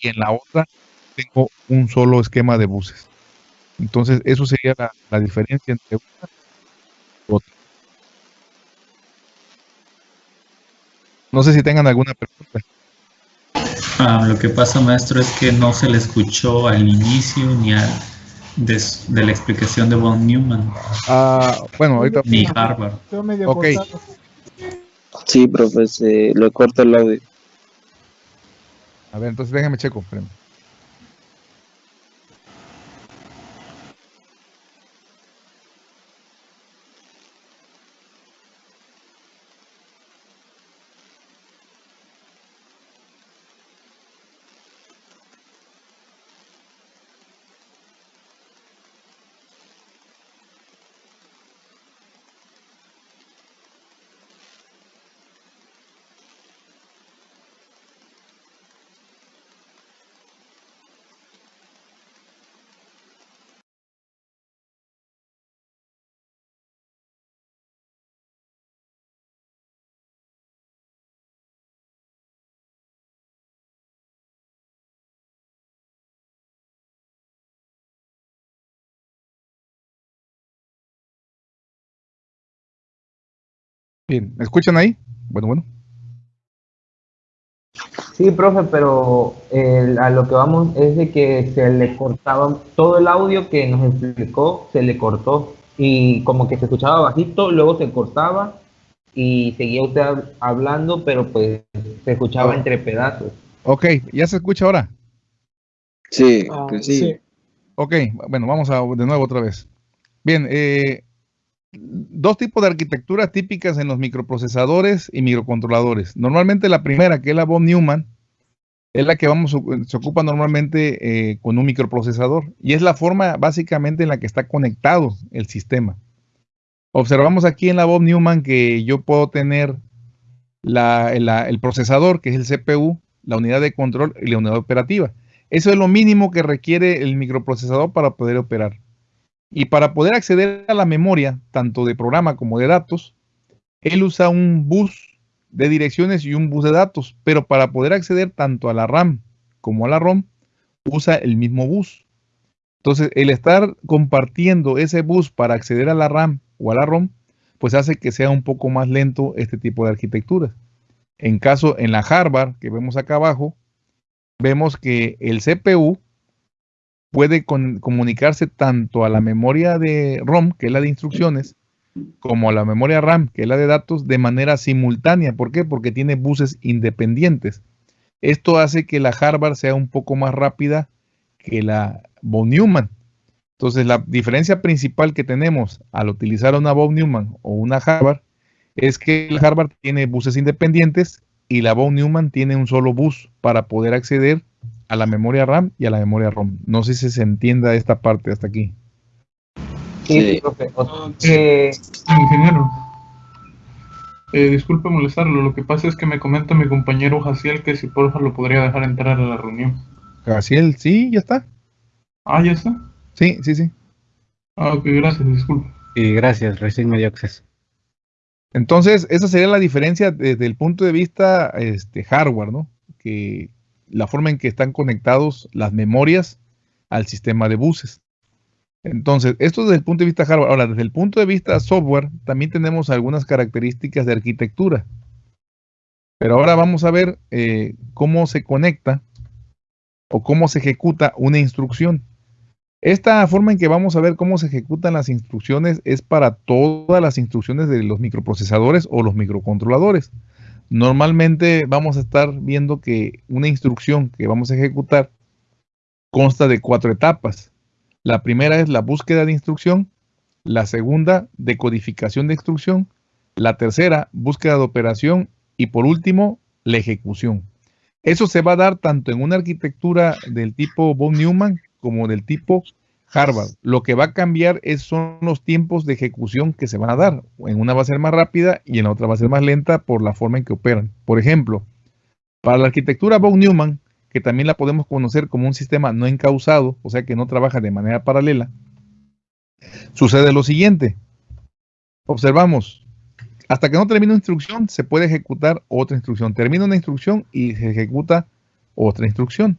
y en la otra tengo un solo esquema de buses. Entonces, eso sería la, diferencia entre una y otra. No sé si tengan alguna pregunta. Ah, lo que pasa, maestro, es que no se le escuchó al inicio ni al de, la explicación de Von Newman. Ah, bueno, ahorita. Ni Harvard. Ok. Sí, profe, lo corta el audio. A ver, entonces déjame checo. Espérame. Bien, ¿me escuchan ahí? Bueno, bueno. Sí, profe, pero a lo que vamos es de que se le cortaba todo el audio que nos explicó, se le cortó y como que se escuchaba bajito, luego se cortaba y seguía usted hablando, pero pues se escuchaba entre pedazos. Ok, ¿ya se escucha ahora? Sí, ah, sí. sí. Ok, bueno, vamos a de nuevo otra vez. Bien, eh, dos tipos de arquitecturas típicas en los microprocesadores y microcontroladores. Normalmente la primera, que es la von Neumann, es la que se ocupa normalmente eh, con un microprocesador y es la forma básicamente en la que está conectado el sistema. Observamos aquí en la von Neumann que yo puedo tener el procesador, que es el CPU, la unidad de control y la unidad operativa. Eso es lo mínimo que requiere el microprocesador para poder operar. Y para poder acceder a la memoria, tanto de programa como de datos, él usa un bus de direcciones y un bus de datos, pero para poder acceder tanto a la RAM como a la ROM, usa el mismo bus. Entonces, el estar compartiendo ese bus para acceder a la RAM o a la ROM, pues hace que sea un poco más lento este tipo de arquitecturas. En caso, en la Harvard, que vemos acá abajo, vemos que el CPU puede comunicarse tanto a la memoria de ROM, que es la de instrucciones, como a la memoria RAM, que es la de datos, de manera simultánea. ¿Por qué? Porque tiene buses independientes. Esto hace que la Harvard sea un poco más rápida que la von Neumann. Entonces, la diferencia principal que tenemos al utilizar una von Neumann o una Harvard es que la Harvard tiene buses independientes y la von Neumann tiene un solo bus para poder acceder a la memoria RAM y a la memoria ROM. No sé si se entienda esta parte hasta aquí. Sí, profe. Ingeniero, eh, disculpe molestarlo, lo que pasa es que me comenta mi compañero Jaciel que si por favor lo podría dejar entrar a la reunión. Jaciel, sí, ya está. Ah, ya está. Sí, sí, sí. Ah, ok, gracias, disculpe. Sí, gracias, recién me dio acceso. Entonces, esa sería la diferencia desde el punto de vista este, hardware, ¿no? Que la forma en que están conectados las memorias al sistema de buses. Entonces, esto desde el punto de vista hardware. Ahora, desde el punto de vista software, también tenemos algunas características de arquitectura. Pero ahora vamos a ver eh, cómo se conecta o cómo se ejecuta una instrucción. Esta forma en que vamos a ver cómo se ejecutan las instrucciones es para todas las instrucciones de los microprocesadores o los microcontroladores. Normalmente vamos a estar viendo que una instrucción que vamos a ejecutar consta de cuatro etapas. La primera es la búsqueda de instrucción, la segunda, decodificación de instrucción, la tercera, búsqueda de operación y por último, la ejecución. Eso se va a dar tanto en una arquitectura del tipo von Neumann como del tipo Harvard. Lo que va a cambiar es, son los tiempos de ejecución que se van a dar. En una va a ser más rápida y en la otra va a ser más lenta por la forma en que operan. Por ejemplo, para la arquitectura von Neumann, que también la podemos conocer como un sistema no encausado, o sea que no trabaja de manera paralela, sucede lo siguiente. Observamos, hasta que no termine una instrucción, se puede ejecutar otra instrucción. Termina una instrucción y se ejecuta otra instrucción.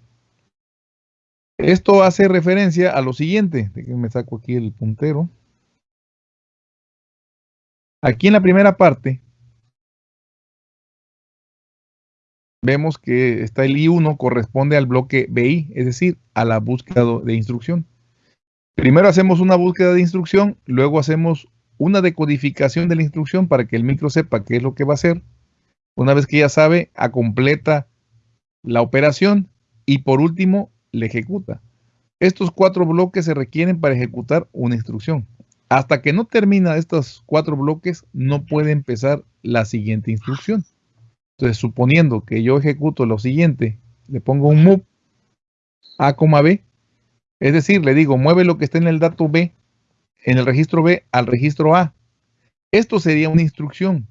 Esto hace referencia a lo siguiente. Me saco aquí el puntero. Aquí en la primera parte vemos que está el I1 corresponde al bloque BI, es decir, a la búsqueda de instrucción. Primero hacemos una búsqueda de instrucción, luego hacemos una decodificación de la instrucción para que el micro sepa qué es lo que va a hacer. Una vez que ya sabe, completa la operación y por último le ejecuta. Estos cuatro bloques se requieren para ejecutar una instrucción. Hasta que no termina estos cuatro bloques, no puede empezar la siguiente instrucción. Entonces, suponiendo que yo ejecuto lo siguiente, le pongo un move A, B, es decir, le digo, mueve lo que está en el dato B, en el registro B al registro A. Esto sería una instrucción.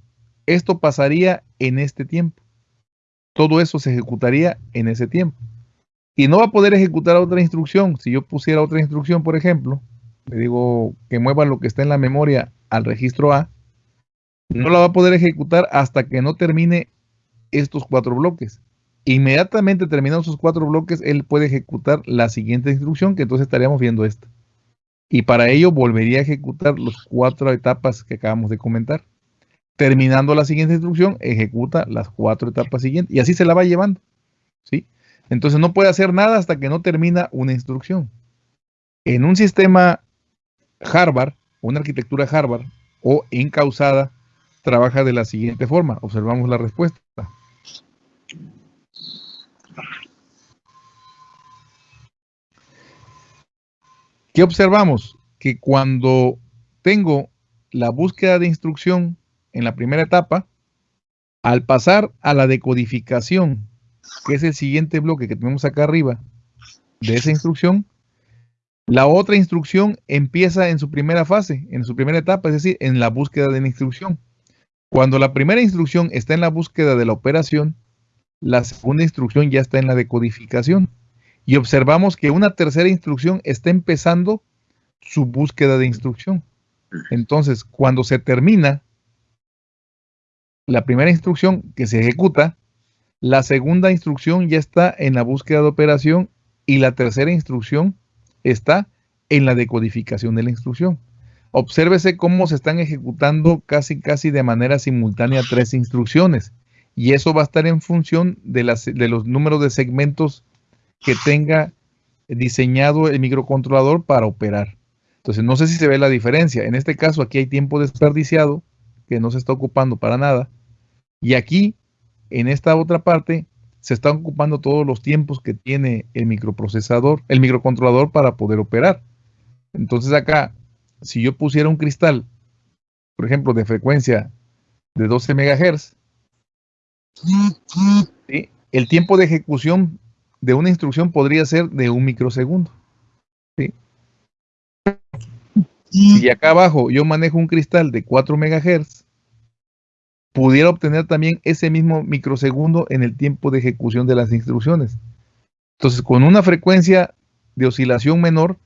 Esto pasaría en este tiempo. Todo eso se ejecutaría en ese tiempo. Y no va a poder ejecutar otra instrucción. Si yo pusiera otra instrucción, por ejemplo, le digo que mueva lo que está en la memoria al registro A, no la va a poder ejecutar hasta que no termine estos cuatro bloques. Inmediatamente terminados esos cuatro bloques, él puede ejecutar la siguiente instrucción, que entonces estaríamos viendo esta. Y para ello volvería a ejecutar las cuatro etapas que acabamos de comentar. Terminando la siguiente instrucción, ejecuta las cuatro etapas siguientes. Y así se la va llevando. ¿sí? Entonces no puede hacer nada hasta que no termina una instrucción. En un sistema Harvard, una arquitectura Harvard o encausada, trabaja de la siguiente forma. Observamos la respuesta. ¿Qué observamos? Que cuando tengo la búsqueda de instrucción en la primera etapa, al pasar a la decodificación, que es el siguiente bloque que tenemos acá arriba de esa instrucción, la otra instrucción empieza en su primera fase, en su primera etapa, es decir, en la búsqueda de la instrucción. Cuando la primera instrucción está en la búsqueda de la operación, la segunda instrucción ya está en la decodificación y observamos que una tercera instrucción está empezando su búsqueda de instrucción. Entonces, cuando se termina la primera instrucción que se ejecuta, la segunda instrucción ya está en la búsqueda de operación y la tercera instrucción está en la decodificación de la instrucción. Obsérvese cómo se están ejecutando casi casi de manera simultánea tres instrucciones y eso va a estar en función de, las, de los números de segmentos que tenga diseñado el microcontrolador para operar. Entonces, no sé si se ve la diferencia. En este caso, aquí hay tiempo desperdiciado que no se está ocupando para nada. Y aquí, en esta otra parte, se están ocupando todos los tiempos que tiene el microprocesador, el microcontrolador para poder operar. Entonces acá, si yo pusiera un cristal, por ejemplo, de frecuencia de 12 MHz, el tiempo de ejecución de una instrucción podría ser de un microsegundo. Si acá abajo yo manejo un cristal de 4 MHz, pudiera obtener también ese mismo microsegundo en el tiempo de ejecución de las instrucciones. Entonces, con una frecuencia de oscilación menor,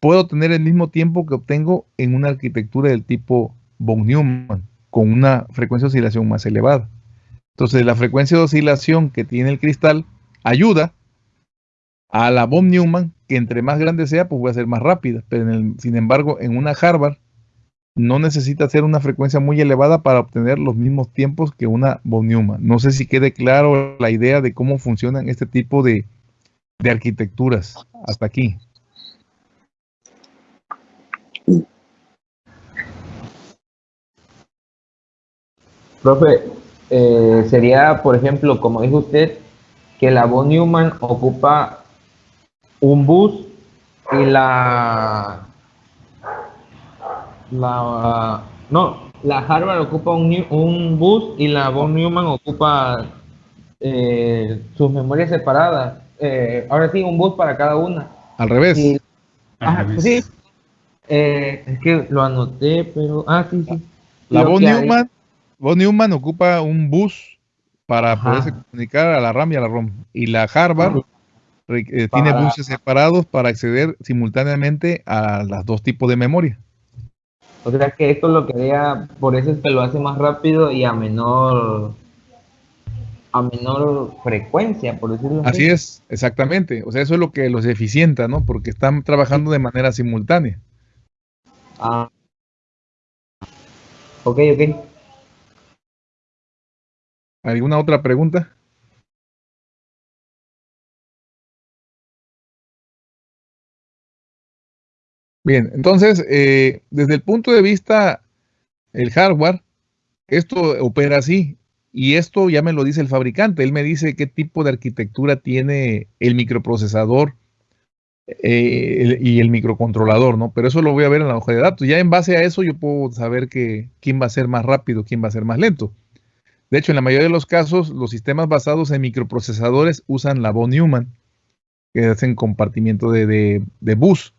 puedo tener el mismo tiempo que obtengo en una arquitectura del tipo von Neumann, con una frecuencia de oscilación más elevada. Entonces, la frecuencia de oscilación que tiene el cristal ayuda a la von Neumann, que entre más grande sea, pues va a ser más rápida. Pero sin embargo, en una Harvard no necesita ser una frecuencia muy elevada para obtener los mismos tiempos que una von Neumann. No sé si quede claro la idea de cómo funcionan este tipo de, de arquitecturas hasta aquí. Profe, eh, sería, por ejemplo, como dijo usted, que la von Neumann ocupa un bus y la la no la Harvard ocupa un, un bus y la von Neumann ocupa eh, sus memorias separadas. Eh, ahora sí un bus para cada una. Al revés. Sí. Eh, es que lo anoté pero ah sí sí. La von Neumann von Neumann ocupa un bus para poderse comunicar a la RAM y a la ROM. Y la Harvard eh, tiene buses separados para acceder simultáneamente a los dos tipos de memoria. O sea que esto lo que por eso es que lo hace más rápido y a menor a menor frecuencia, por decirlo así. Así es, exactamente. O sea, eso es lo que los eficienta, ¿no? Porque están trabajando de manera simultánea. Ah. Ok, ok. ¿Alguna otra pregunta? Bien, entonces, eh, desde el punto de vista el hardware, esto opera así. Y esto ya me lo dice el fabricante. Él me dice qué tipo de arquitectura tiene el microprocesador eh, y el microcontrolador, ¿no? Pero eso lo voy a ver en la hoja de datos. Ya en base a eso yo puedo saber que, quién va a ser más rápido, quién va a ser más lento. De hecho, en la mayoría de los casos, los sistemas basados en microprocesadores usan la von Neumann, que hacen compartimiento de, de bus.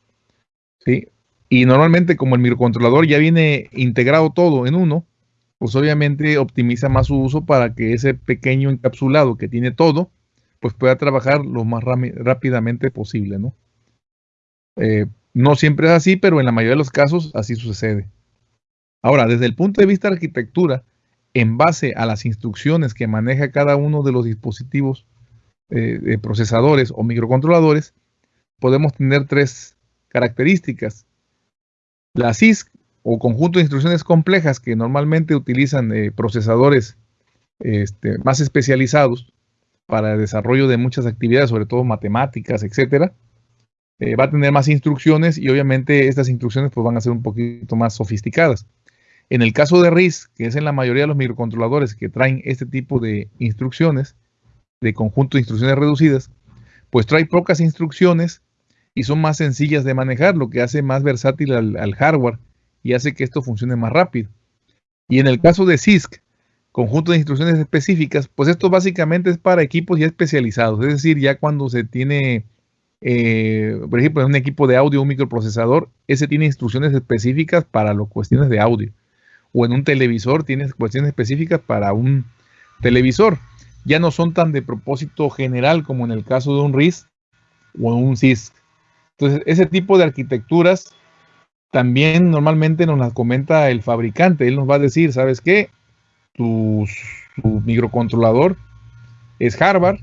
¿Sí? Y normalmente como el microcontrolador ya viene integrado todo en uno, pues obviamente optimiza más su uso para que ese pequeño encapsulado que tiene todo, pues pueda trabajar lo más rápidamente posible, ¿no? Eh, no siempre es así, pero en la mayoría de los casos así sucede. Ahora, desde el punto de vista de arquitectura, en base a las instrucciones que maneja cada uno de los dispositivos eh, de procesadores o microcontroladores, podemos tener tres características. La CISC o conjunto de instrucciones complejas que normalmente utilizan eh, procesadores este, más especializados para el desarrollo de muchas actividades, sobre todo matemáticas, etcétera, eh, va a tener más instrucciones y obviamente estas instrucciones pues, van a ser un poquito más sofisticadas. En el caso de RIS, que es en la mayoría de los microcontroladores que traen este tipo de instrucciones, de conjunto de instrucciones reducidas, pues trae pocas instrucciones y son más sencillas de manejar, lo que hace más versátil al hardware y hace que esto funcione más rápido. Y en el caso de CISC, conjunto de instrucciones específicas, pues esto básicamente es para equipos ya especializados, es decir, ya cuando se tiene, eh, por ejemplo, en un equipo de audio, un microprocesador, ese tiene instrucciones específicas para las cuestiones de audio. O en un televisor tiene cuestiones específicas para un televisor. Ya no son tan de propósito general como en el caso de un RIS o un CISC. Entonces, ese tipo de arquitecturas también normalmente nos las comenta el fabricante. Él nos va a decir, ¿sabes qué? Tu, microcontrolador es Harvard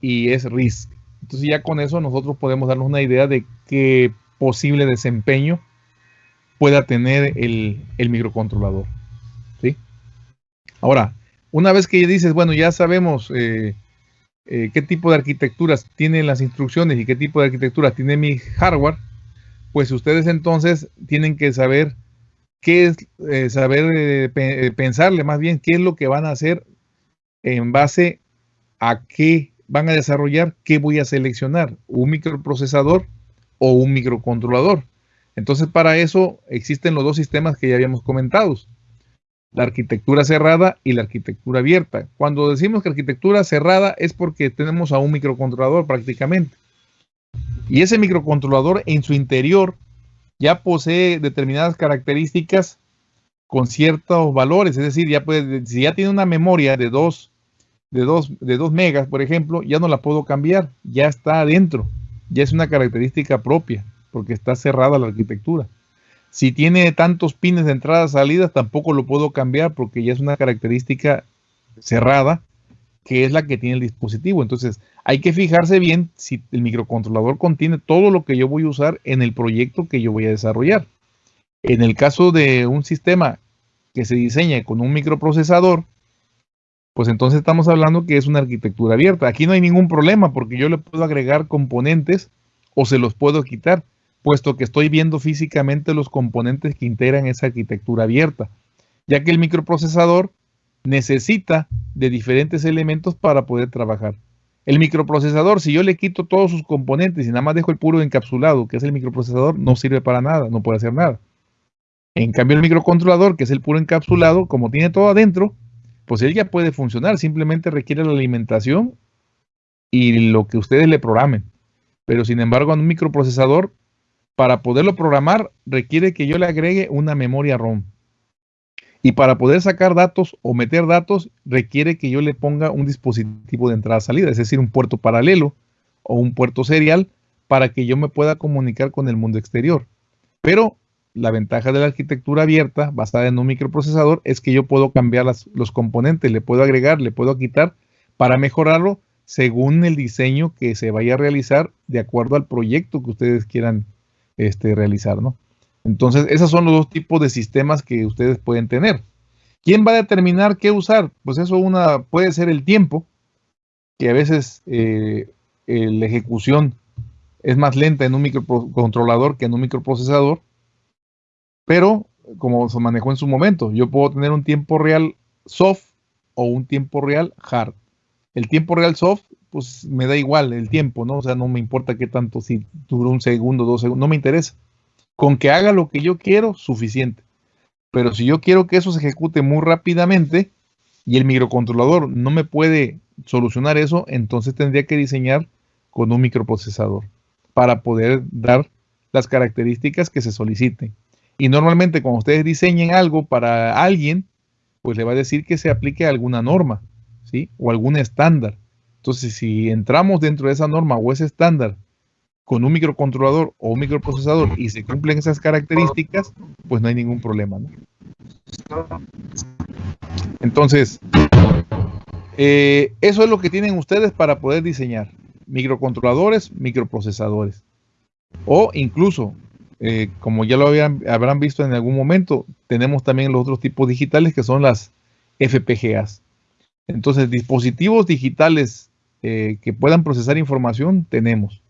y es RISC. Entonces ya con eso nosotros podemos darnos una idea de qué posible desempeño pueda tener el, microcontrolador. ¿sí? Ahora, una vez que dices, bueno, ya sabemos eh, eh, qué tipo de arquitecturas tienen las instrucciones y qué tipo de arquitecturas tiene mi hardware, pues ustedes entonces tienen que saber qué es, eh, saber eh, pensarle más bien qué es lo que van a hacer en base a qué van a desarrollar, qué voy a seleccionar, un microprocesador o un microcontrolador. Entonces para eso existen los dos sistemas que ya habíamos comentado, la arquitectura cerrada y la arquitectura abierta. Cuando decimos que arquitectura cerrada es porque tenemos a un microcontrolador prácticamente. Y ese microcontrolador en su interior ya posee determinadas características con ciertos valores, es decir, ya si ya tiene una memoria de 2 de dos, de dos megas, por ejemplo, ya no la puedo cambiar, ya está adentro, ya es una característica propia, porque está cerrada la arquitectura. Si tiene tantos pines de entrada salidas, tampoco lo puedo cambiar porque ya es una característica cerrada que es la que tiene el dispositivo. Entonces, hay que fijarse bien si el microcontrolador contiene todo lo que yo voy a usar en el proyecto que yo voy a desarrollar. En el caso de un sistema que se diseña con un microprocesador, pues entonces estamos hablando que es una arquitectura abierta. Aquí no hay ningún problema porque yo le puedo agregar componentes o se los puedo quitar, puesto que estoy viendo físicamente los componentes que integran esa arquitectura abierta, ya que el microprocesador necesita de diferentes elementos para poder trabajar. El microprocesador, si yo le quito todos sus componentes y nada más dejo el puro encapsulado, que es el microprocesador, no sirve para nada, no puede hacer nada. En cambio, el microcontrolador, que es el puro encapsulado, como tiene todo adentro, pues él ya puede funcionar, simplemente requiere la alimentación y lo que ustedes le programen. Pero sin embargo, en un microprocesador, para poderlo programar, requiere que yo le agregue una memoria ROM. Y para poder sacar datos o meter datos requiere que yo le ponga un dispositivo de entrada-salida, es decir, un puerto paralelo o un puerto serial para que yo me pueda comunicar con el mundo exterior. Pero la ventaja de la arquitectura abierta basada en un microprocesador es que yo puedo cambiar los componentes, le puedo agregar, le puedo quitar para mejorarlo según el diseño que se vaya a realizar de acuerdo al proyecto que ustedes quieran este, realizar, ¿no? Entonces, esos son los dos tipos de sistemas que ustedes pueden tener. ¿Quién va a determinar qué usar? Pues eso una, puede ser el tiempo, que a veces eh, la ejecución es más lenta en un microcontrolador que en un microprocesador, pero como se manejó en su momento, yo puedo tener un tiempo real soft o un tiempo real hard. El tiempo real soft, pues me da igual el tiempo, ¿no? O sea, no me importa qué tanto, si dura un segundo, dos segundos, no me interesa. Con que haga lo que yo quiero, suficiente. Pero si yo quiero que eso se ejecute muy rápidamente y el microcontrolador no me puede solucionar eso, entonces tendría que diseñar con un microprocesador para poder dar las características que se soliciten. Y normalmente cuando ustedes diseñen algo para alguien, pues le va a decir que se aplique alguna norma, ¿sí? O algún estándar. Entonces, si entramos dentro de esa norma o ese estándar con un microcontrolador o un microprocesador y se cumplen esas características, pues no hay ningún problema. Entonces, eh, eso es lo que tienen ustedes para poder diseñar microcontroladores, microprocesadores. O incluso, eh, como ya lo habrán visto en algún momento, tenemos también los otros tipos digitales que son las FPGAs. Entonces, dispositivos digitales eh, que puedan procesar información tenemos.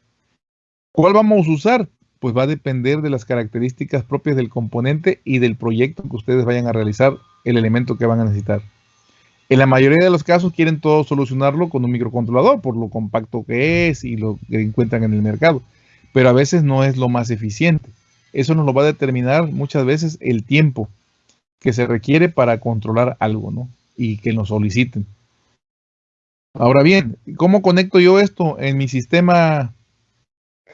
¿Cuál vamos a usar? Pues va a depender de las características propias del componente y del proyecto que ustedes vayan a realizar, el elemento que van a necesitar. En la mayoría de los casos quieren todo solucionarlo con un microcontrolador por lo compacto que es y lo que encuentran en el mercado. Pero a veces no es lo más eficiente. Eso nos lo va a determinar muchas veces el tiempo que se requiere para controlar algo, ¿no? Y que nos soliciten. Ahora bien, ¿cómo conecto yo esto en mi sistema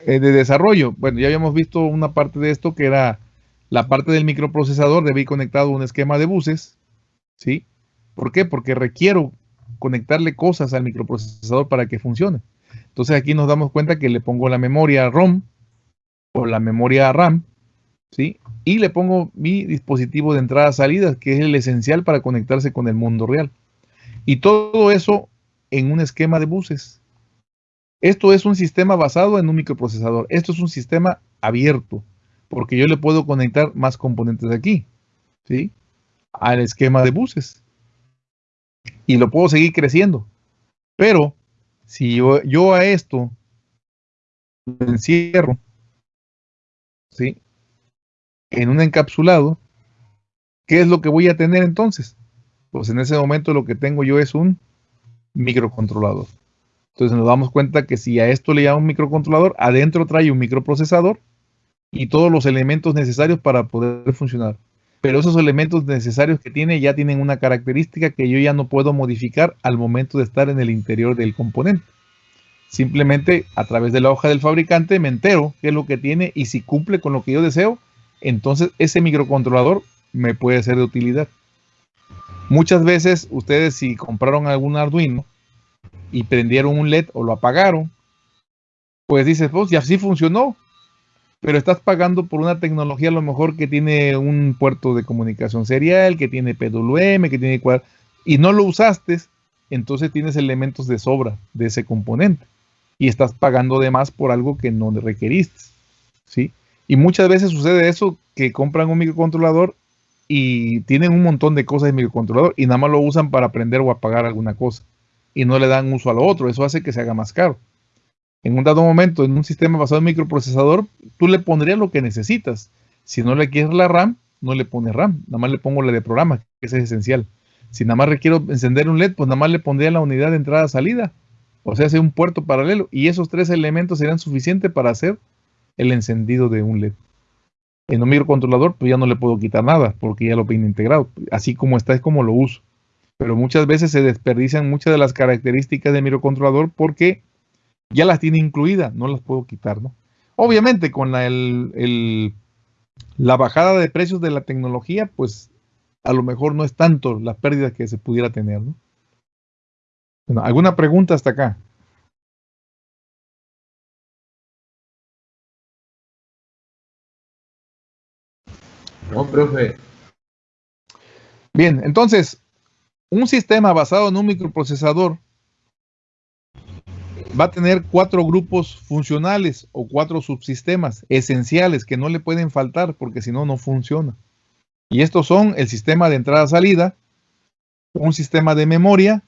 eh, de desarrollo. Bueno, ya habíamos visto una parte de esto que era la parte del microprocesador, debe ir conectado a un esquema de buses, ¿sí? ¿Por qué? Porque requiero conectarle cosas al microprocesador para que funcione. Entonces aquí nos damos cuenta que le pongo la memoria ROM o la memoria RAM, ¿sí? Y le pongo mi dispositivo de entrada-salida, que es el esencial para conectarse con el mundo real. Y todo eso en un esquema de buses. Esto es un sistema basado en un microprocesador. Esto es un sistema abierto, porque yo le puedo conectar más componentes aquí, ¿sí? Al esquema de buses. Y lo puedo seguir creciendo. Pero si yo, a esto lo encierro, ¿sí? En un encapsulado, ¿qué es lo que voy a tener entonces? Pues en ese momento lo que tengo yo es un microcontrolador. Entonces nos damos cuenta que si a esto le llamo un microcontrolador, adentro trae un microprocesador y todos los elementos necesarios para poder funcionar. Pero esos elementos necesarios que tiene ya tienen una característica que yo ya no puedo modificar al momento de estar en el interior del componente. Simplemente a través de la hoja del fabricante me entero qué es lo que tiene y si cumple con lo que yo deseo, entonces ese microcontrolador me puede ser de utilidad. Muchas veces ustedes si compraron algún Arduino, y prendieron un LED o lo apagaron, pues dices, pues ya sí funcionó, pero estás pagando por una tecnología a lo mejor que tiene un puerto de comunicación serial, que tiene PWM, que tiene y no lo usaste, entonces tienes elementos de sobra de ese componente y estás pagando de más por algo que no requeriste, ¿sí? Y muchas veces sucede eso que compran un microcontrolador y tienen un montón de cosas de microcontrolador y nada más lo usan para prender o apagar alguna cosa y no le dan uso a lo otro. Eso hace que se haga más caro. En un dado momento, en un sistema basado en microprocesador, tú le pondrías lo que necesitas. Si no le quieres la RAM, no le pones RAM, nada más le pongo la de programa, que es esencial. Si nada más requiero encender un LED, pues nada más le pondría la unidad de entrada-salida. O sea, hace un puerto paralelo. Y esos tres elementos serían suficientes para hacer el encendido de un LED. En un microcontrolador, pues ya no le puedo quitar nada, porque ya lo viene integrado. Así como está, es como lo uso pero muchas veces se desperdician muchas de las características del microcontrolador porque ya las tiene incluidas, no las puedo quitar, ¿no? Obviamente con la, la bajada de precios de la tecnología, pues a lo mejor no es tanto la pérdida que se pudiera tener, ¿no? Bueno, ¿alguna pregunta hasta acá? Bien, entonces, un sistema basado en un microprocesador va a tener cuatro grupos funcionales o cuatro subsistemas esenciales que no le pueden faltar porque si no, no funciona. Y estos son el sistema de entrada-salida, un sistema de memoria,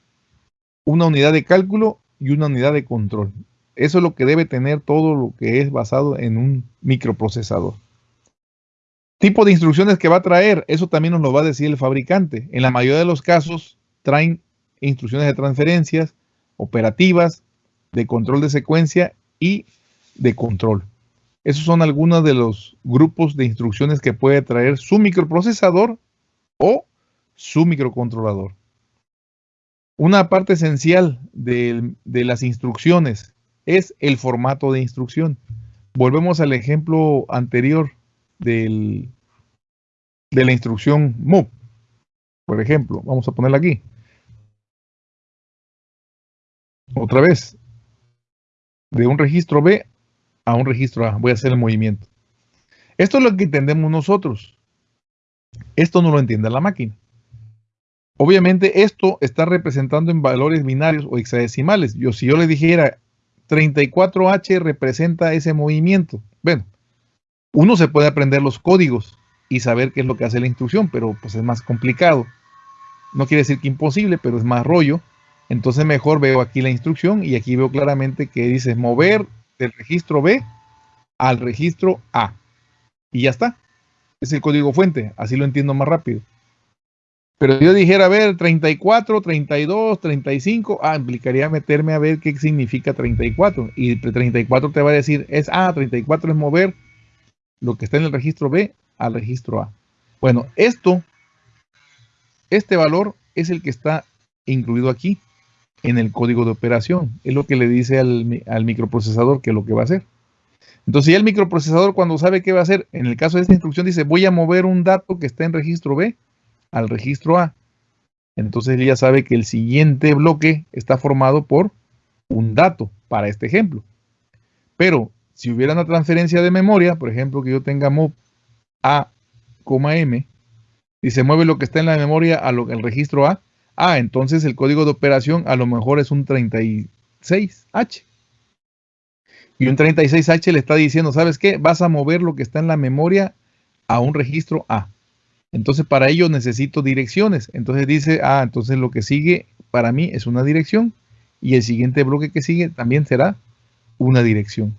una unidad de cálculo y una unidad de control. Eso es lo que debe tener todo lo que es basado en un microprocesador. Tipo de instrucciones que va a traer, eso también nos lo va a decir el fabricante. En la mayoría de los casos traen instrucciones de transferencias, operativas, de control de secuencia y de control. Esos son algunos de los grupos de instrucciones que puede traer su microprocesador o su microcontrolador. Una parte esencial de, las instrucciones es el formato de instrucción. Volvemos al ejemplo anterior del, de la instrucción move. Por ejemplo, vamos a ponerla aquí. Otra vez, de un registro B a un registro A. Voy a hacer el movimiento. Esto es lo que entendemos nosotros. Esto no lo entiende la máquina. Obviamente esto está representando en valores binarios o hexadecimales. Yo, si yo le dijera 34H representa ese movimiento. Bueno, uno se puede aprender los códigos y saber qué es lo que hace la instrucción, pero pues es más complicado. No quiere decir que imposible, pero es más rollo. Entonces mejor veo aquí la instrucción y aquí veo claramente que dice mover del registro B al registro A. Y ya está. Es el código fuente. Así lo entiendo más rápido. Pero yo dijera, a ver, 34, 32, 35, ah, implicaría meterme a ver qué significa 34. Y 34 te va a decir, es, ah, 34 es mover lo que está en el registro B al registro A. Bueno, esto, este valor es el que está incluido aquí en el código de operación. Es lo que le dice al, microprocesador que es lo que va a hacer. Entonces, ya el microprocesador cuando sabe qué va a hacer, en el caso de esta instrucción dice, voy a mover un dato que está en registro B al registro A. Entonces él ya sabe que el siguiente bloque está formado por un dato para este ejemplo. Pero si hubiera una transferencia de memoria, por ejemplo, que yo tenga mov A, M, y se mueve lo que está en la memoria al registro A, Ah, entonces el código de operación a lo mejor es un 36H. Y un 36H le está diciendo, ¿sabes qué? Vas a mover lo que está en la memoria a un registro A. Entonces para ello necesito direcciones. Entonces dice, ah, entonces lo que sigue para mí es una dirección. Y el siguiente bloque que sigue también será una dirección.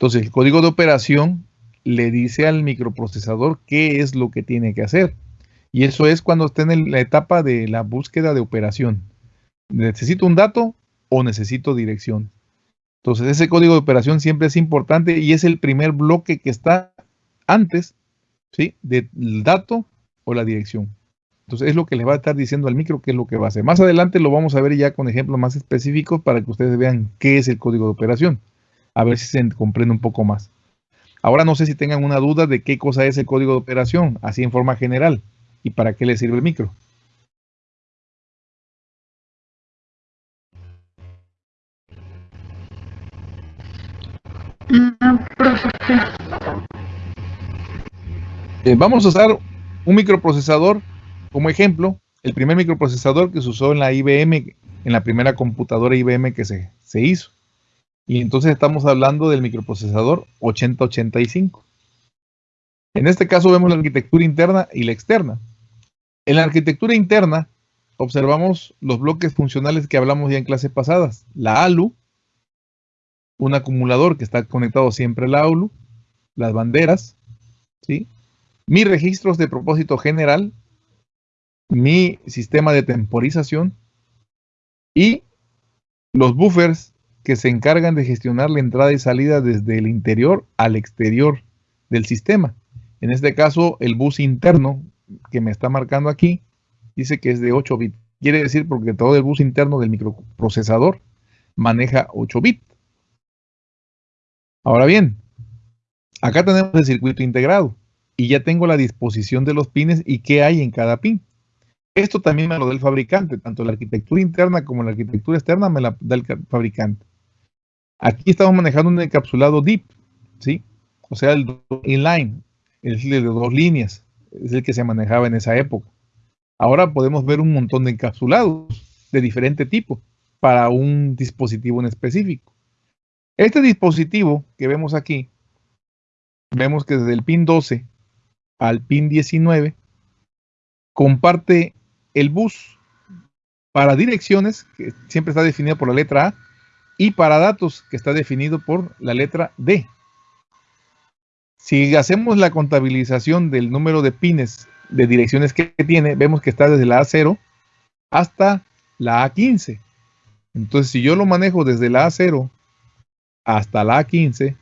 Entonces el código de operación le dice al microprocesador qué es lo que tiene que hacer. Y eso es cuando está en la etapa de la búsqueda de operación. ¿Necesito un dato o necesito dirección? Entonces ese código de operación siempre es importante y es el primer bloque que está antes ¿sí? del dato o la dirección. Entonces es lo que le va a estar diciendo al micro qué es lo que va a hacer. Más adelante lo vamos a ver ya con ejemplos más específicos para que ustedes vean qué es el código de operación. A ver si se comprende un poco más. Ahora no sé si tengan una duda de qué cosa es el código de operación, así en forma general y para qué le sirve el micro. Eh, vamos a usar un microprocesador como ejemplo, el primer microprocesador que se usó en la IBM, en la primera computadora IBM que se, se hizo. Y entonces estamos hablando del microprocesador 8085. En este caso vemos la arquitectura interna y la externa. En la arquitectura interna observamos los bloques funcionales que hablamos ya en clases pasadas. La ALU, un acumulador que está conectado siempre a la ALU, las banderas, ¿sí? mis registros de propósito general, mi sistema de temporización y los buffers que se encargan de gestionar la entrada y salida desde el interior al exterior del sistema. En este caso, el bus interno que me está marcando aquí dice que es de 8 bits. Quiere decir porque todo el bus interno del microprocesador maneja 8 bits. Ahora bien, acá tenemos el circuito integrado y ya tengo la disposición de los pines y qué hay en cada pin. Esto también me lo da el fabricante, tanto la arquitectura interna como la arquitectura externa me la da el fabricante. Aquí estamos manejando un encapsulado deep, ¿sí? O sea, el inline, el de dos líneas es el que se manejaba en esa época. Ahora podemos ver un montón de encapsulados de diferente tipo para un dispositivo en específico. Este dispositivo que vemos aquí, vemos que desde el pin 12 al pin 19 comparte el bus para direcciones, que siempre está definido por la letra A, y para datos, que está definido por la letra D. Si hacemos la contabilización del número de pines de direcciones que tiene, vemos que está desde la A0 hasta la A15. Entonces, si yo lo manejo desde la A0 hasta la A15,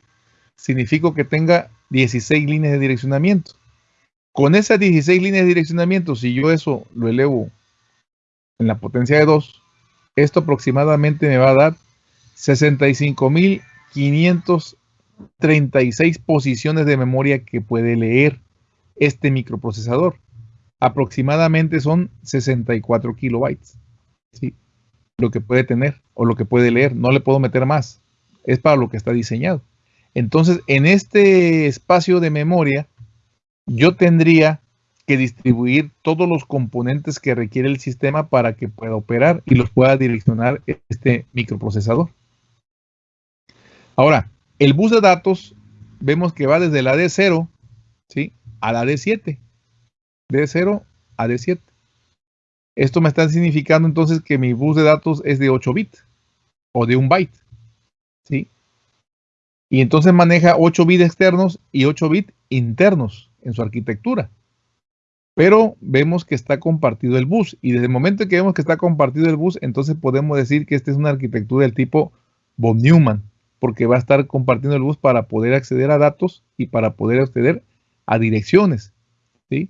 significa que tenga 16 líneas de direccionamiento. Con esas 16 líneas de direccionamiento, si yo eso lo elevo en la potencia de 2, esto aproximadamente me va a dar 65.536 posiciones de memoria que puede leer este microprocesador. Aproximadamente son 64 kilobytes. Lo que puede tener o lo que puede leer. No le puedo meter más. Es para lo que está diseñado. Entonces, en este espacio de memoria, yo tendría que distribuir todos los componentes que requiere el sistema para que pueda operar y los pueda direccionar este microprocesador. Ahora, el bus de datos vemos que va desde la D0 ¿sí? a la D7. D0 a D7. Esto me está significando entonces que mi bus de datos es de 8 bits o de 1 byte. ¿sí? Y entonces maneja 8 bits externos y 8 bits internos en su arquitectura. Pero vemos que está compartido el bus. Y desde el momento que vemos que está compartido el bus, entonces podemos decir que esta es una arquitectura del tipo von Neumann, porque va a estar compartiendo el bus para poder acceder a datos y para poder acceder a direcciones. ¿sí?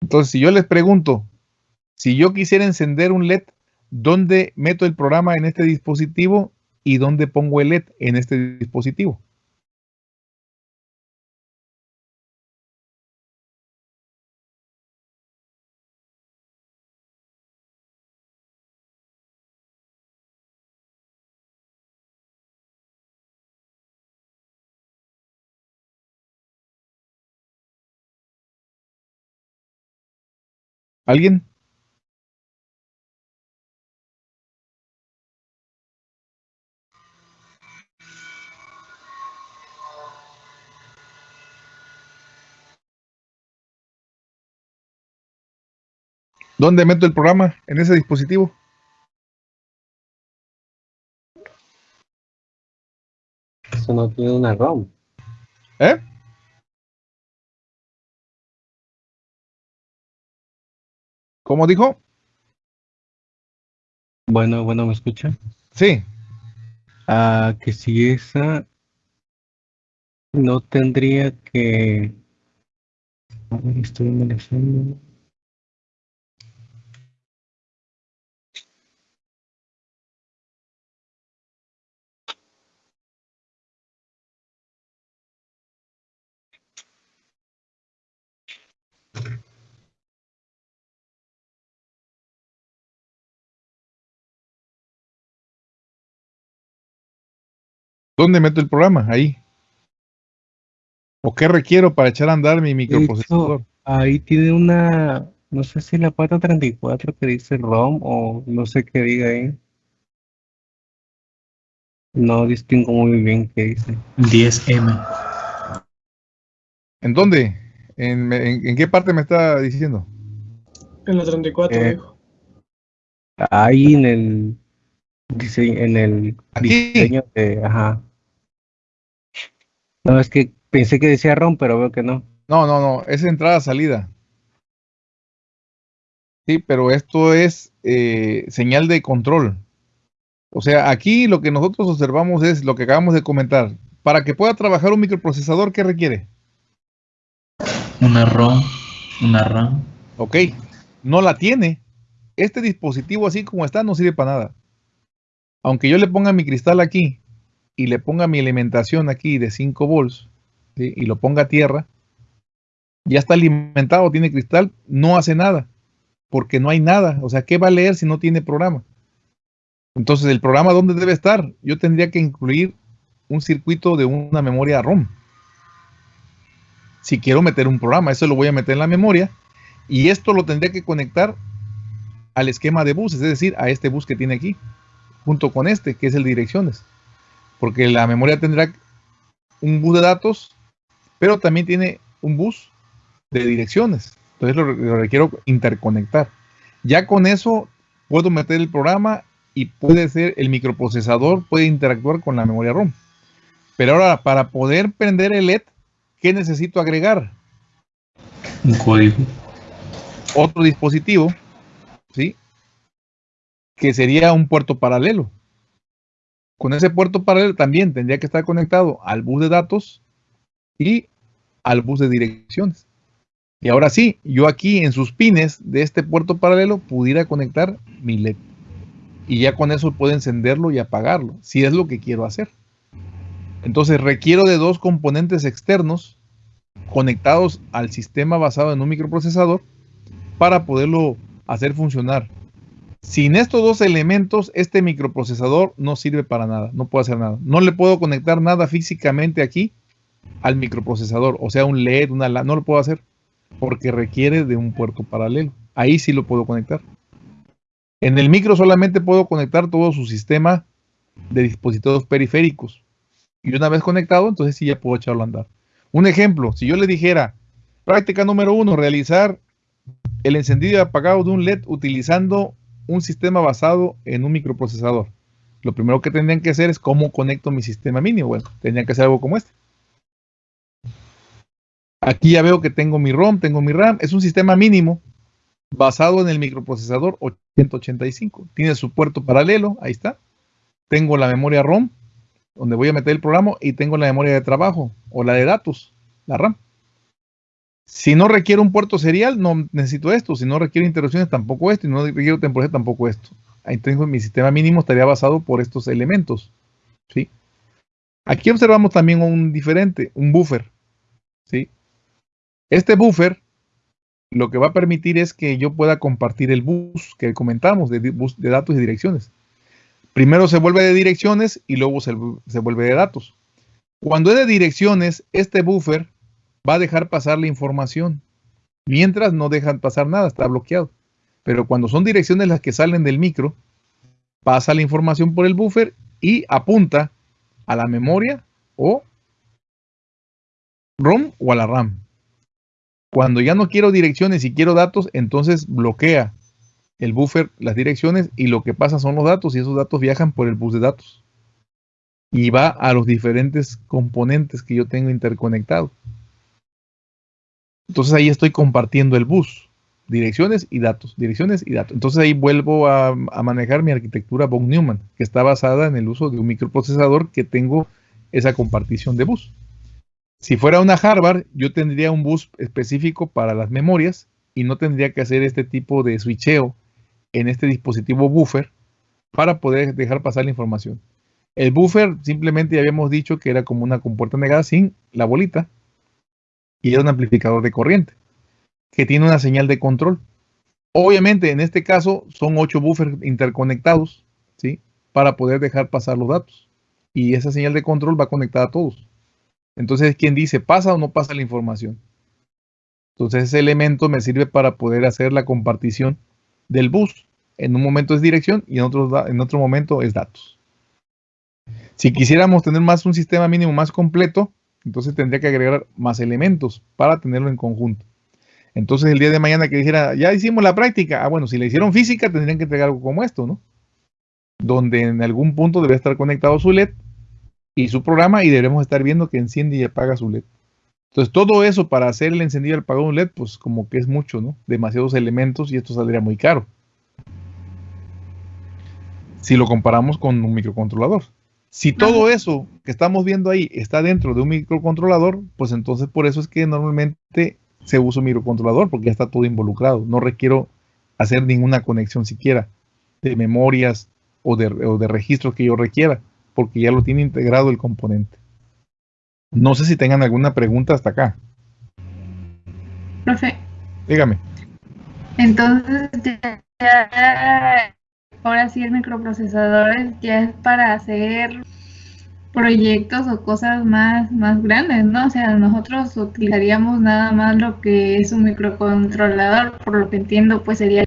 Entonces, si yo les pregunto, si yo quisiera encender un LED, ¿dónde meto el programa en este dispositivo y dónde pongo el LED en este dispositivo? ¿Alguien? ¿Dónde meto el programa? ¿En ese dispositivo? Eso no tiene una ROM. ¿Eh? ¿Cómo dijo? Bueno, bueno, ¿me escucha? Sí. Ah, que si esa no tendría que... A ver, estoy analizando. ¿Dónde meto el programa? Ahí. ¿O qué requiero para echar a andar mi microprocesador? hecho, ahí tiene una, no sé si la 434 que dice ROM o no sé qué diga ahí. No distingo muy bien qué dice. 10M. ¿En dónde? ¿En, en- en qué parte me está diciendo? En la 34, Eh, dijo. Ahí en el diseño, en el Aquí. diseño de, ajá. No, es que pensé que decía ROM, pero veo que no. No, no, no. Es entrada-salida. Sí, pero esto es eh, señal de control. O sea, aquí lo que nosotros observamos es lo que acabamos de comentar. Para que pueda trabajar un microprocesador, ¿qué requiere? Una ROM, una RAM. Ok, no la tiene. Este dispositivo así como está no sirve para nada. Aunque yo le ponga mi cristal aquí y le ponga mi alimentación aquí de 5 volts y lo ponga a tierra, ya está alimentado, tiene cristal, no hace nada, porque no hay nada. O sea, ¿qué va a leer si no tiene programa? Entonces, ¿el programa dónde debe estar? Yo tendría que incluir un circuito de una memoria ROM. Si quiero meter un programa, eso lo voy a meter en la memoria y esto lo tendría que conectar al esquema de buses, es decir, a este bus que tiene aquí, junto con este, que es el direcciones. porque la memoria tendrá un bus de datos, pero también tiene un bus de direcciones. Entonces lo, lo requiero interconectar. Ya con eso puedo meter el programa y puede ser el microprocesador, puede interactuar con la memoria ROM. Pero ahora, para poder prender el LED, ¿qué necesito agregar? Un código. Otro dispositivo, ¿sí? Que sería un puerto paralelo. Con ese puerto paralelo también tendría que estar conectado al bus de datos y al bus de direcciones. Y ahora sí, yo aquí en sus pines de este puerto paralelo pudiera conectar mi LED. Y ya con eso puedo encenderlo y apagarlo, si es lo que quiero hacer. Entonces requiero de dos componentes externos conectados al sistema basado en un microprocesador para poderlo hacer funcionar. Sin estos dos elementos, este microprocesador no sirve para nada, no puedo hacer nada. No le puedo conectar nada físicamente aquí al microprocesador, o sea, un LED, una no lo puedo hacer porque requiere de un puerto paralelo. Ahí sí lo puedo conectar. En el micro solamente puedo conectar todo su sistema de dispositivos periféricos. Y una vez conectado, entonces sí ya puedo echarlo a andar. Un ejemplo, si yo le dijera, práctica número uno, realizar el encendido y apagado de un LED utilizando un sistema basado en un microprocesador. Lo primero que tendrían que hacer es cómo conecto mi sistema mínimo. Bueno, tendrían que hacer algo como este. Aquí ya veo que tengo mi ROM, tengo mi RAM. Es un sistema mínimo basado en el microprocesador 885. Tiene su puerto paralelo, ahí está. Tengo la memoria ROM, donde voy a meter el programa, y tengo la memoria de trabajo o la de datos, la RAM. Si no requiero un puerto serial, no necesito esto. Si no requiero interrupciones, tampoco esto. Y no requiero temporalidad, tampoco esto. Tengo mi sistema mínimo, estaría basado por estos elementos. ¿sí? Aquí observamos también un diferente, un buffer. ¿sí? Este buffer lo que va a permitir es que yo pueda compartir el bus que comentamos de, bus de datos y direcciones. Primero se vuelve de direcciones y luego se, se, vuelve de datos. Cuando es de direcciones, este buffer va a dejar pasar la información. Mientras no dejan pasar nada, está bloqueado. Pero cuando son direcciones las que salen del micro, pasa la información por el buffer y apunta a la memoria o ROM o a la RAM. Cuando ya no quiero direcciones y quiero datos, entonces bloquea el buffer las direcciones y lo que pasa son los datos y esos datos viajan por el bus de datos. Y va a los diferentes componentes que yo tengo interconectados. Entonces ahí estoy compartiendo el bus, direcciones y datos, direcciones y datos. Entonces ahí vuelvo a, manejar mi arquitectura von Neumann, que está basada en el uso de un microprocesador que tengo esa compartición de bus. Si fuera una Harvard, yo tendría un bus específico para las memorias y no tendría que hacer este tipo de switcheo en este dispositivo buffer para poder dejar pasar la información. El buffer simplemente ya habíamos dicho que era como una compuerta negada sin la bolita y era un amplificador de corriente que tiene una señal de control. Obviamente en este caso son ocho buffers interconectados, ¿sí? Para poder dejar pasar los datos. Y esa señal de control va conectada a todos. Entonces, ¿quién dice pasa o no pasa la información? Entonces, ese elemento me sirve para poder hacer la compartición del bus. En un momento es dirección y en otro, en otro momento es datos. Si quisiéramos tener más un sistema mínimo más completo, entonces tendría que agregar más elementos para tenerlo en conjunto. Entonces, el día de mañana que dijera, ya hicimos la práctica, ah, bueno, si le hicieron física, tendrían que entregar algo como esto, ¿no? Donde en algún punto debe estar conectado su LED y su programa y debemos estar viendo que enciende y apaga su LED. Entonces todo eso para hacer el encendido y el apagado de un LED, pues como que es mucho, ¿no? Demasiados elementos y esto saldría muy caro. Si lo comparamos con un microcontrolador. Si todo eso que estamos viendo ahí está dentro de un microcontrolador, pues entonces por eso es que normalmente se usa un microcontrolador, porque ya está todo involucrado. No requiero hacer ninguna conexión siquiera de memorias o de, o de registros que yo requiera porque ya lo tiene integrado el componente. No sé si tengan alguna pregunta hasta acá. Profe. Dígame. Entonces, ya, ahora sí el microprocesador ya es para hacer proyectos o cosas más, más grandes, ¿no? O sea, nosotros utilizaríamos nada más lo que es un microcontrolador, por lo que entiendo, pues sería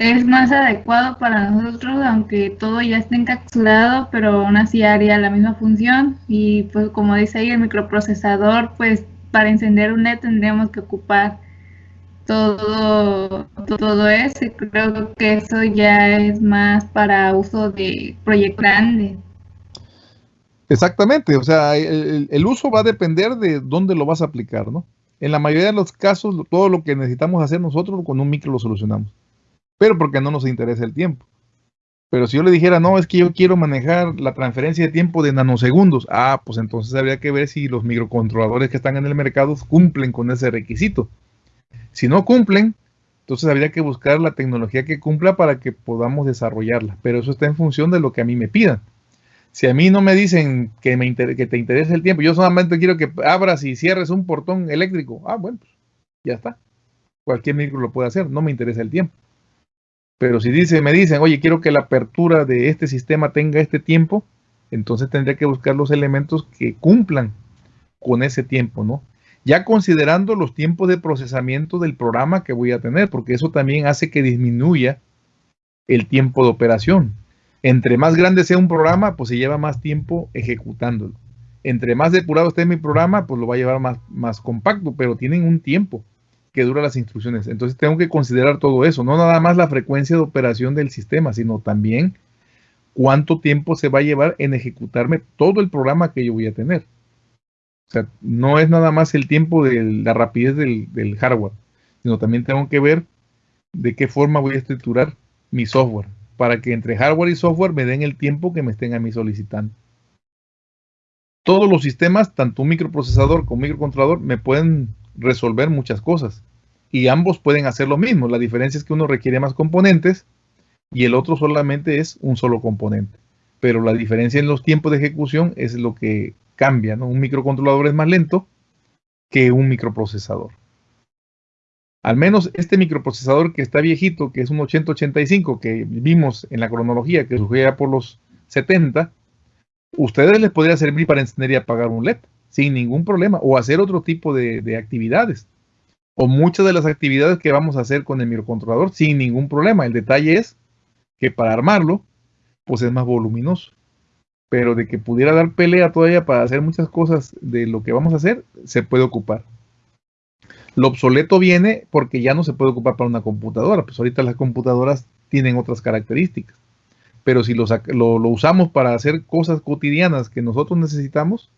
es más adecuado para nosotros, aunque todo ya esté encapsulado, pero aún así haría la misma función. Y pues como dice ahí el microprocesador, pues para encender un LED tendríamos que ocupar todo, todo eso. Creo que eso ya es más para uso de proyectos grandes. Exactamente, o sea, el, el, uso va a depender de dónde lo vas a aplicar, ¿no? En la mayoría de los casos, todo lo que necesitamos hacer nosotros con un micro lo solucionamos, pero porque no nos interesa el tiempo. Pero si yo le dijera, no, es que yo quiero manejar la transferencia de tiempo de nanosegundos, ah, pues entonces habría que ver si los microcontroladores que están en el mercado cumplen con ese requisito. Si no cumplen, entonces habría que buscar la tecnología que cumpla para que podamos desarrollarla. Pero eso está en función de lo que a mí me pidan. Si a mí no me dicen que, me te interesa el tiempo, yo solamente quiero que abras y cierres un portón eléctrico. Ah, bueno, pues ya está. Cualquier micro lo puede hacer, no me interesa el tiempo. Pero si dice, me dicen, oye, quiero que la apertura de este sistema tenga este tiempo, entonces tendría que buscar los elementos que cumplan con ese tiempo, ¿no? Ya considerando los tiempos de procesamiento del programa que voy a tener, porque eso también hace que disminuya el tiempo de operación. Entre más grande sea un programa, pues se lleva más tiempo ejecutándolo. Entre más depurado esté mi programa, pues lo va a llevar más, compacto, pero tienen un tiempo que dura las instrucciones. Entonces tengo que considerar todo eso, no nada más la frecuencia de operación del sistema, sino también cuánto tiempo se va a llevar en ejecutarme todo el programa que yo voy a tener. O sea, no es nada más el tiempo de la rapidez del, hardware, sino también tengo que ver de qué forma voy a estructurar mi software para que entre hardware y software me den el tiempo que me estén a mí solicitando. Todos los sistemas, tanto un microprocesador como un microcontrolador, me pueden resolver muchas cosas. Y ambos pueden hacer lo mismo. La diferencia es que uno requiere más componentes y el otro solamente es un solo componente. Pero la diferencia en los tiempos de ejecución es lo que cambia. Un microcontrolador es más lento que un microprocesador. Al menos este microprocesador que está viejito, que es un 8085 que vimos en la cronología que surgía por los 70, ustedes les podría servir para encender y apagar un LED sin ningún problema o hacer otro tipo de actividades o muchas de las actividades que vamos a hacer con el microcontrolador sin ningún problema. El detalle es que para armarlo, pues es más voluminoso. Pero de que pudiera dar pelea todavía para hacer muchas cosas de lo que vamos a hacer, se puede ocupar. Lo obsoleto viene porque ya no se puede ocupar para una computadora, pues ahorita las computadoras tienen otras características. Pero si lo, usamos para hacer cosas cotidianas que nosotros necesitamos,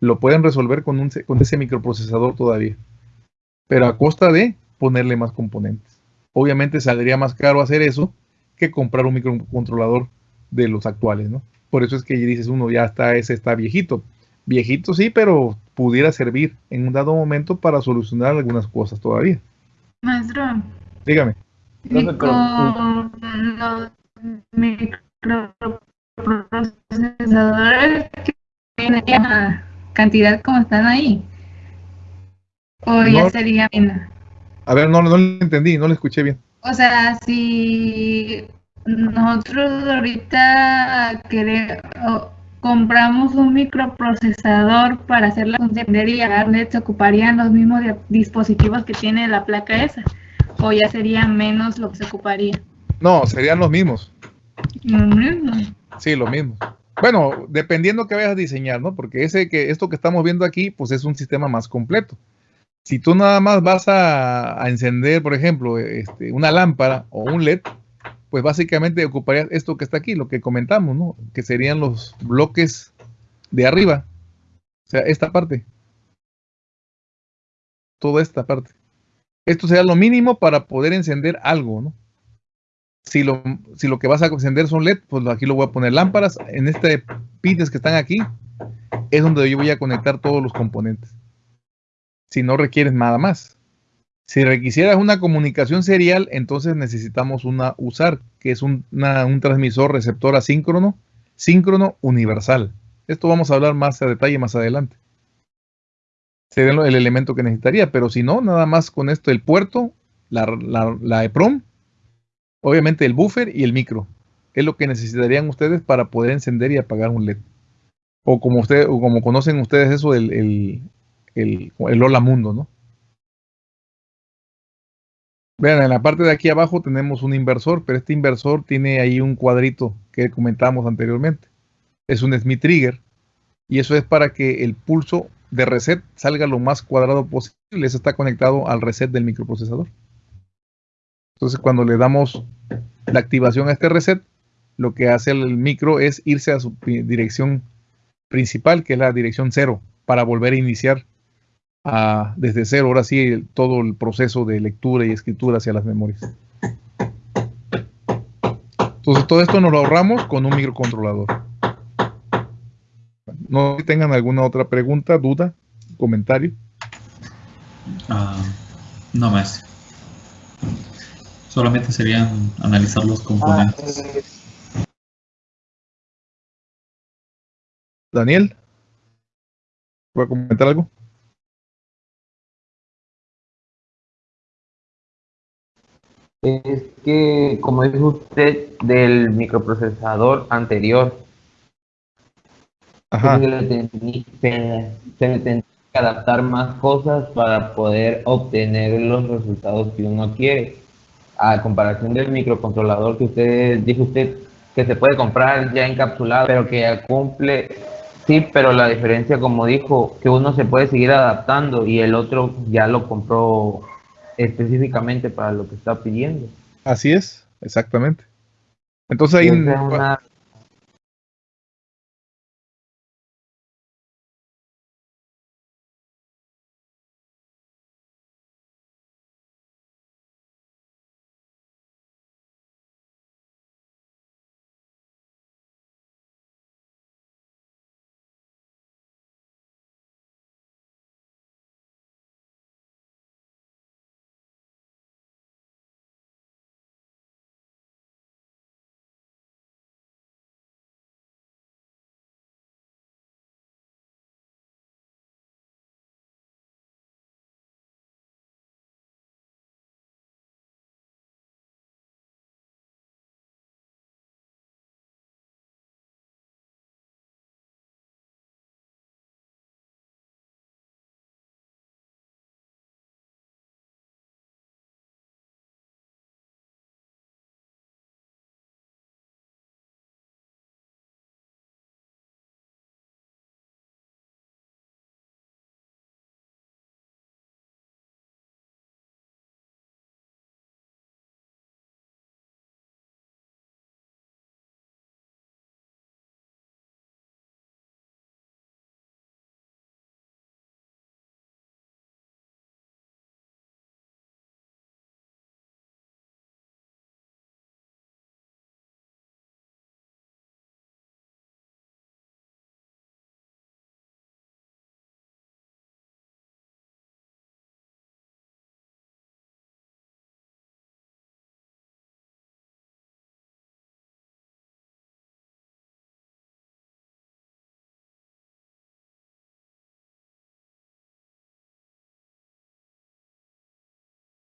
lo pueden resolver con ese microprocesador todavía. Pero a costa de ponerle más componentes. Obviamente saldría más caro hacer eso que comprar un microcontrolador de los actuales, ¿no? Por eso es que dices uno, ya está, ese está viejito. Viejito sí, pero pudiera servir en un dado momento para solucionar algunas cosas todavía. Maestro. Dígame. Y con los microprocesadores que tienen la cantidad como están ahí. O ya No. sería menos. A ver, no, no le entendí, no le escuché bien. O sea, si nosotros ahorita queremos, compramos un microprocesador para hacer la función y agarrar LED, se ocuparían los mismos di- dispositivos que tiene la placa esa, o ya sería menos lo que se ocuparía. No, serían los mismos. Lo mismo. Sí, lo mismo. Bueno, dependiendo que vayas a diseñar, ¿no? Porque ese que esto que estamos viendo aquí, pues es un sistema más completo. Si tú nada más vas a, a encender, por ejemplo, este, una lámpara o un LED, pues básicamente ocuparías esto que está aquí, lo que comentamos, ¿no? Que serían los bloques de arriba. O sea, esta parte. Toda esta parte. Esto sería lo mínimo para poder encender algo, ¿no? Si lo, si lo que vas a encender son LED, pues aquí lo voy a poner lámparas. En este pines que están aquí, es donde yo voy a conectar todos los componentes. Si no requieres nada más. Si requisieras una comunicación serial, entonces necesitamos una usar, que es un, transmisor receptor asíncrono, síncrono universal. Esto vamos a hablar más a detalle más adelante. Sería el elemento que necesitaría, pero si no, nada más con esto, el puerto, la, EPROM, obviamente el buffer y el micro. Es lo que necesitarían ustedes para poder encender y apagar un LED. O como ustedes, o como conocen ustedes eso, el, el, el, el Hola Mundo, ¿no? Vean, en la parte de aquí abajo tenemos un inversor, pero este inversor tiene ahí un cuadrito que comentábamos anteriormente. Es un Smith Trigger y eso es para que el pulso de reset salga lo más cuadrado posible. Eso está conectado al reset del microprocesador. Entonces, cuando le damos la activación a este reset, lo que hace el micro es irse a su dirección principal, que es la dirección cero, para volver a iniciar a, desde cero, ahora sí, el, todo el proceso de lectura y escritura hacia las memorias. Entonces, todo esto nos lo ahorramos con un microcontrolador. No tengan alguna otra pregunta, duda, comentario. Ah, no más. Solamente serían analizar los componentes. Daniel, ¿puede comentar algo? Es que, como dijo usted, del microprocesador anterior, Ajá. se le se- se le tendría que adaptar más cosas para poder obtener los resultados que uno quiere. A comparación del microcontrolador que usted dijo usted que se puede comprar ya encapsulado, pero que ya cumple, sí, pero la diferencia, como dijo, que uno se puede seguir adaptando y el otro ya lo compró específicamente para lo que está pidiendo. Así es, exactamente. Entonces ahí es una